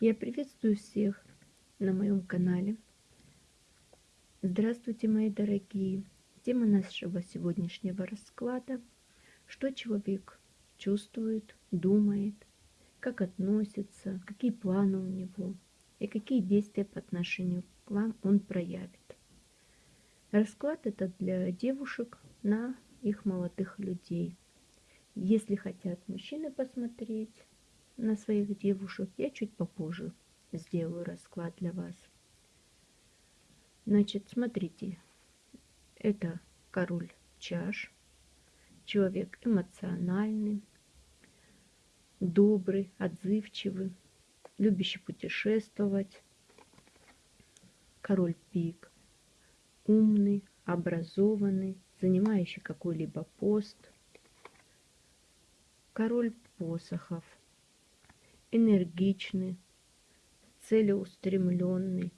Я приветствую всех на моем канале. Здравствуйте, мои дорогие! Тема нашего сегодняшнего расклада – что человек чувствует, думает, как относится, какие планы у него и какие действия по отношению к вам он проявит. Расклад это для девушек на их молодых людей. Если хотят мужчины посмотреть, на своих девушек, я чуть попозже сделаю расклад для вас. Значит, смотрите, это король чаш, человек эмоциональный, добрый, отзывчивый, любящий путешествовать, король пик, умный, образованный, занимающий какой-либо пост, король посохов – энергичный, целеустремленный,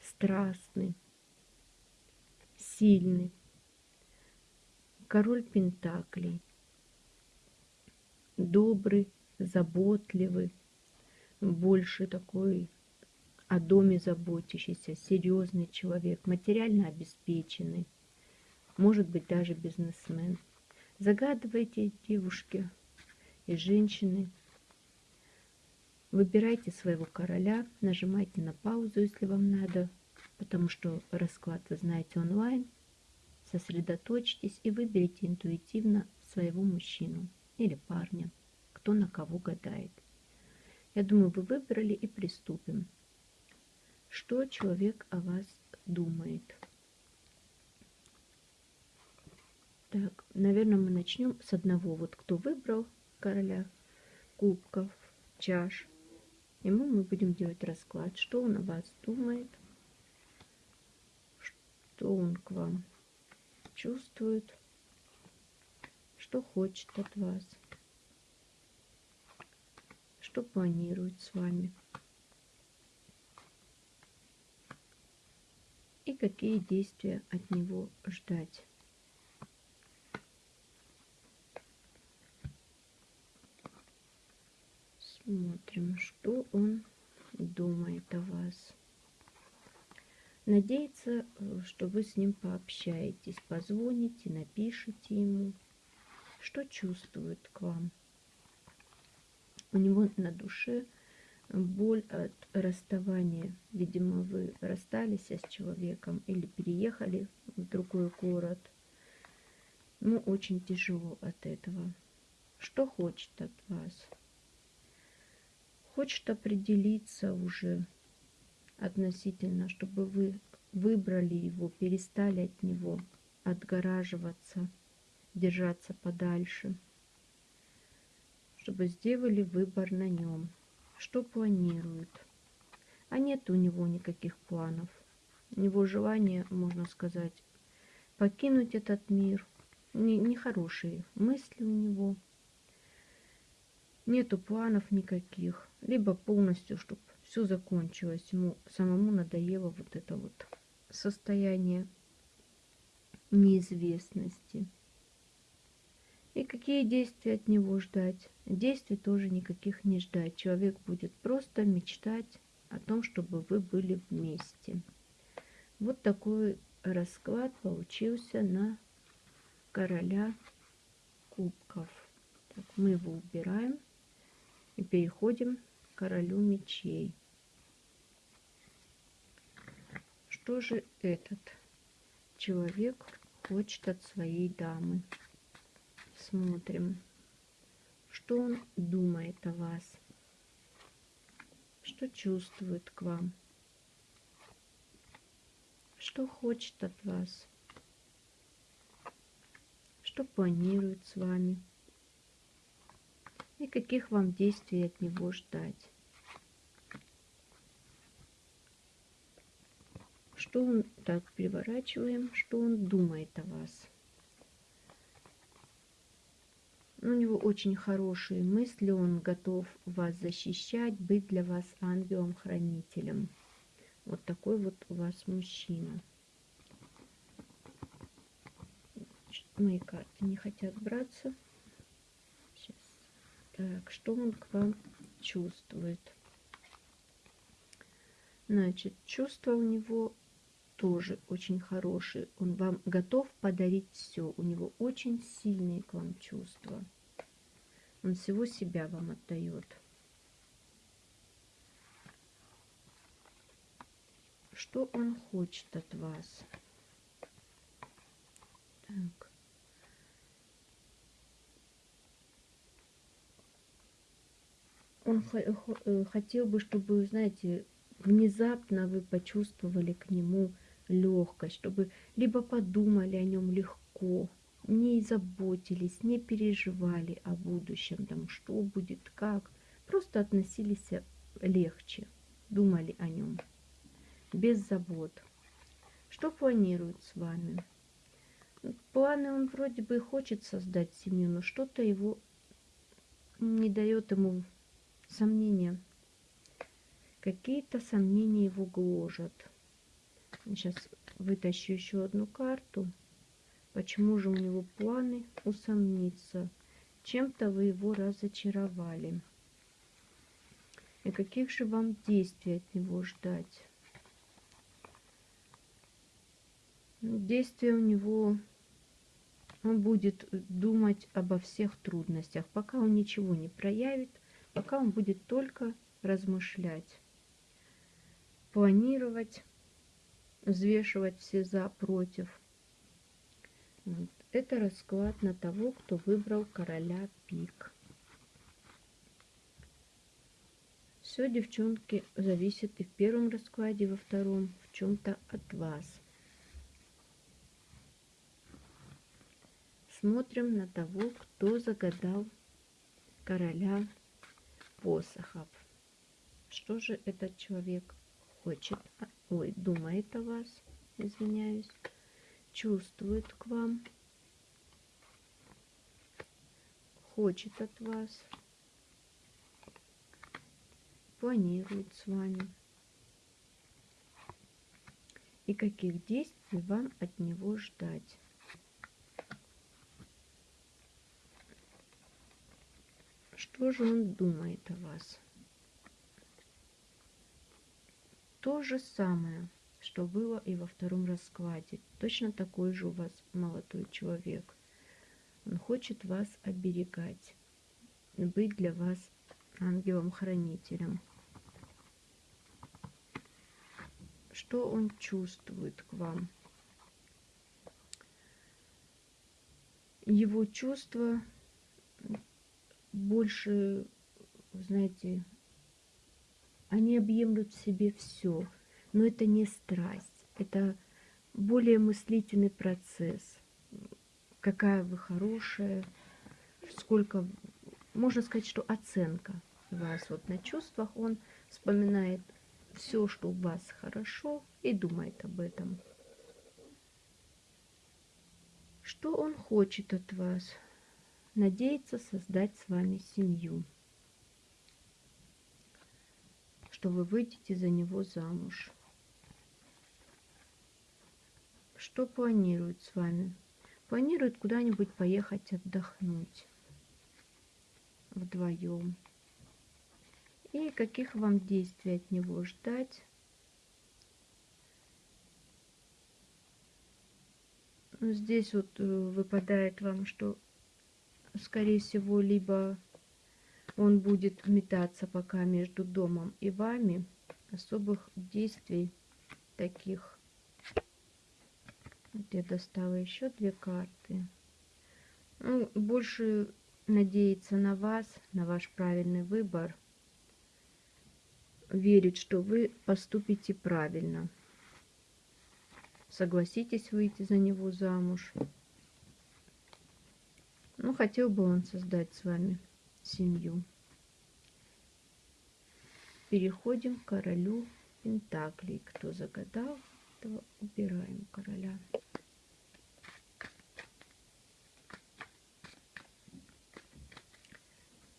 страстный, сильный. Король Пентаклей. Добрый, заботливый, больше такой о доме заботящийся, серьезный человек, материально обеспеченный, может быть даже бизнесмен. Загадывайте, девушки и женщины, Выбирайте своего короля, нажимайте на паузу, если вам надо, потому что расклад вы знаете онлайн. Сосредоточьтесь и выберите интуитивно своего мужчину или парня, кто на кого гадает. Я думаю, вы выбрали и приступим. Что человек о вас думает? Так, наверное, мы начнем с одного. Вот кто выбрал короля кубков, чаш, Ему мы будем делать расклад, что он о вас думает, что он к вам чувствует, что хочет от вас, что планирует с вами. И какие действия от него ждать. Смотрим, что он думает о вас. Надеется, э, что вы с ним пообщаетесь, позвоните, напишите ему, что чувствует к вам. У него на душе боль от расставания. Видимо, вы расстались с человеком или переехали в другой город. Ему очень тяжело от этого. Что хочет от вас? Хочет определиться уже относительно, чтобы вы выбрали его, перестали от него отгораживаться, держаться подальше, чтобы сделали выбор на нем, что планирует. А нет у него никаких планов. У него желание, можно сказать, покинуть этот мир. Нехорошие мысли у него. Нету планов никаких либо полностью, чтобы все закончилось. Ему самому надоело вот это вот состояние неизвестности. И какие действия от него ждать? Действий тоже никаких не ждать. Человек будет просто мечтать о том, чтобы вы были вместе. Вот такой расклад получился на короля кубков. Так, мы его убираем и переходим королю мечей. Что же этот человек хочет от своей дамы? Смотрим, что он думает о вас, что чувствует к вам, что хочет от вас, что планирует с вами и каких вам действий от него ждать. Что он, так, переворачиваем, что он думает о вас. У него очень хорошие мысли, он готов вас защищать, быть для вас ангелом-хранителем. Вот такой вот у вас мужчина. Мои карты не хотят браться. Так, что он к вам чувствует? Значит, чувства у него тоже очень хорошие. Он вам готов подарить все. У него очень сильные к вам чувства. Он всего себя вам отдает. Что он хочет от вас? Так. Он э, хотел бы, чтобы, знаете, внезапно вы почувствовали к нему легкость, чтобы либо подумали о нем легко, не заботились, не переживали о будущем, там, что будет, как, просто относились легче, думали о нем, без забот. Что планирует с вами? Планы он вроде бы хочет создать семью, но что-то его не дает ему сомнения. Какие-то сомнения его гложат. Сейчас вытащу еще одну карту. Почему же у него планы усомниться? Чем-то вы его разочаровали. И каких же вам действий от него ждать? Ну, действия у него он будет думать обо всех трудностях, пока он ничего не проявит, пока он будет только размышлять, планировать, взвешивать все за, против. Вот. Это расклад на того, кто выбрал короля пик. Все, девчонки, зависит и в первом раскладе, и во втором в чем-то от вас. Смотрим на того, кто загадал короля посохов. Что же этот человек хочет, а, ой, думает о вас, извиняюсь, чувствует к вам, хочет от вас, планирует с вами. И каких действий вам от него ждать. Что же он думает о вас? То же самое, что было и во втором раскладе. Точно такой же у вас молодой человек. Он хочет вас оберегать, быть для вас ангелом-хранителем. Что он чувствует к вам? Его чувства больше, знаете, они объемлют в себе все. Но это не страсть, это более мыслительный процесс. Какая вы хорошая, сколько... Можно сказать, что оценка вас вот на чувствах. Он вспоминает все, что у вас хорошо, и думает об этом. Что он хочет от вас? Надеется создать с вами семью, что вы выйдете за него замуж. Что планирует с вами? Планирует куда-нибудь поехать отдохнуть вдвоем. И каких вам действий от него ждать? Здесь вот э, выпадает вам, что скорее всего, либо он будет метаться пока между домом и вами. Особых действий таких. Вот я достала еще две карты. Ну, больше надеяться на вас, на ваш правильный выбор. Верить, что вы поступите правильно. Согласитесь выйти за него замуж. Ну, хотел бы он создать с вами семью. Переходим к королю Пентаклей. Кто загадал, то убираем короля.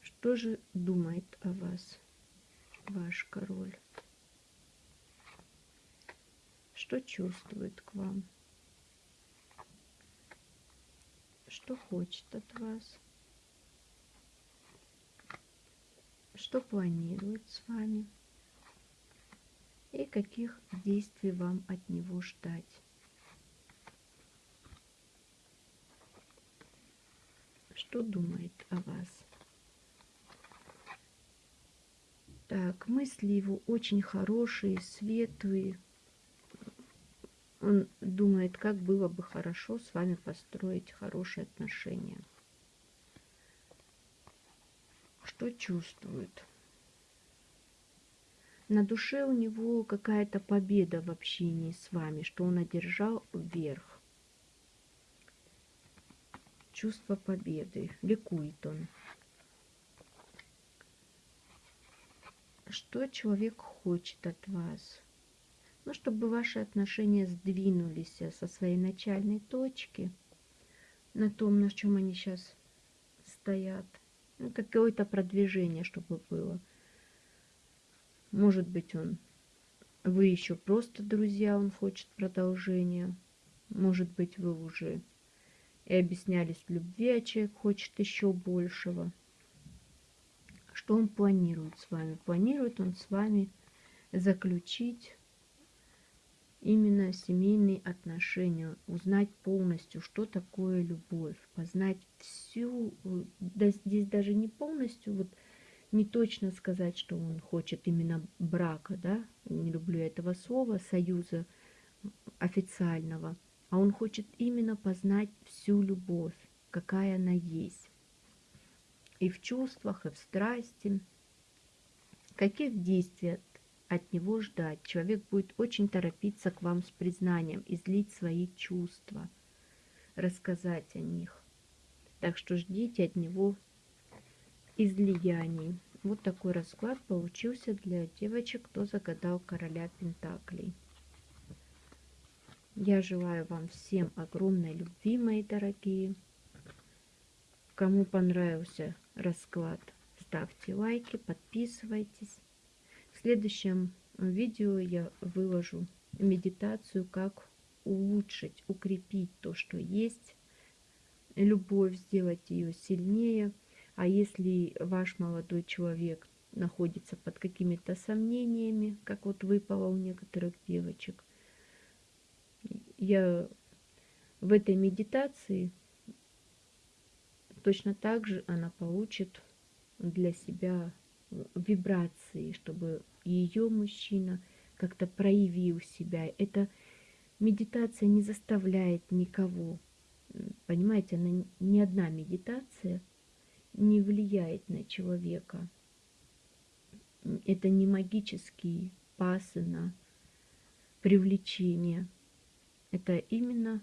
Что же думает о вас ваш король? Что чувствует к вам? Что хочет от вас, что планирует с вами. и каких действий вам от него ждать. Что думает о вас? Так, мысли его очень хорошие, светлые. Он думает, как было бы хорошо с вами построить хорошие отношения. Что чувствует? На душе у него какая-то победа в общении с вами, что он одержал вверх. Чувство победы. Ликует он. Что человек хочет от вас? Ну, чтобы ваши отношения сдвинулись со своей начальной точки на том, на чем они сейчас стоят. Ну, какое-то продвижение, чтобы было. Может быть, он вы еще просто друзья, он хочет продолжения. Может быть, вы уже и объяснялись в любви, а человек хочет еще большего. Что он планирует с вами? Планирует он с вами заключить именно семейные отношения, узнать полностью, что такое любовь, познать всю, да, здесь даже не полностью, вот не точно сказать, что он хочет именно брака, да, не люблю этого слова, союза официального, а он хочет именно познать всю любовь, какая она есть. И в чувствах, и в страсти. Каких действий от него ждать? Человек будет очень торопиться к вам с признанием, излить свои чувства, рассказать о них. Так что ждите от него излияний. Вот такой расклад получился для девочек, кто загадал короля Пентаклей. Я желаю вам всем огромной любви, мои дорогие. Кому понравился расклад, ставьте лайки, подписывайтесь. Следующем видео я выложу медитацию, как улучшить, укрепить то, что есть, любовь, сделать ее сильнее – а если ваш молодой человек находится под какими-то сомнениями, как вот выпало у некоторых девочек, я в этой медитации точно так же она получит для себя вибрации, чтобы ее мужчина как-то проявил себя. Эта медитация не заставляет никого. Понимаете, она не одна медитация – не влияет на человека. Это не магические пасы на привлечение. Это именно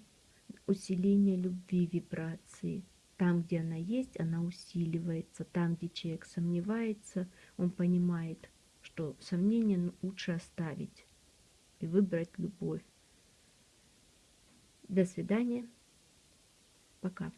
усиление любви вибрации. Там, где она есть, она усиливается. Там, где человек сомневается, он понимает, что сомнение лучше оставить и выбрать любовь. До свидания. Пока.